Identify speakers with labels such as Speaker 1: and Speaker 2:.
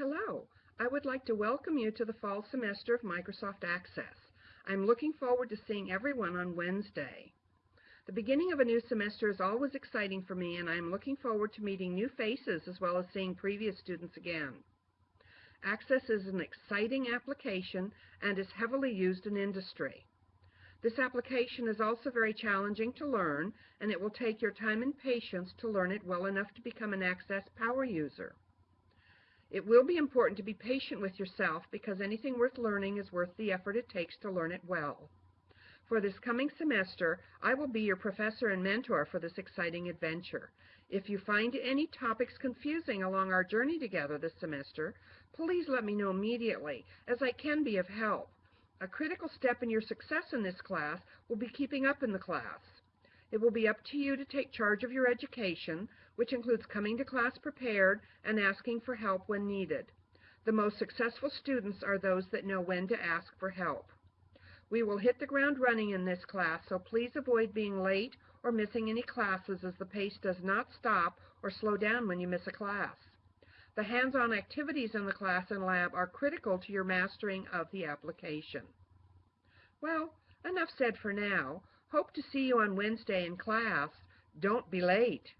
Speaker 1: Hello, I would like to welcome you to the fall semester of Microsoft Access. I'm looking forward to seeing everyone on Wednesday. The beginning of a new semester is always exciting for me, and I'm looking forward to meeting new faces as well as seeing previous students again. Access is an exciting application and is heavily used in industry. This application is also very challenging to learn, and it will take your time and patience to learn it well enough to become an Access power user. It will be important to be patient with yourself because anything worth learning is worth the effort it takes to learn it well. For this coming semester, I will be your professor and mentor for this exciting adventure. If you find any topics confusing along our journey together this semester, please let me know immediately, as I can be of help. A critical step in your success in this class will be keeping up in the class. It will be up to you to take charge of your education, which includes coming to class prepared and asking for help when needed. The most successful students are those that know when to ask for help. We will hit the ground running in this class, so please avoid being late or missing any classes as the pace does not stop or slow down when you miss a class. The hands-on activities in the class and lab are critical to your mastering of the application. Well, enough said for now. Hope to see you on Wednesday in class. Don't be late.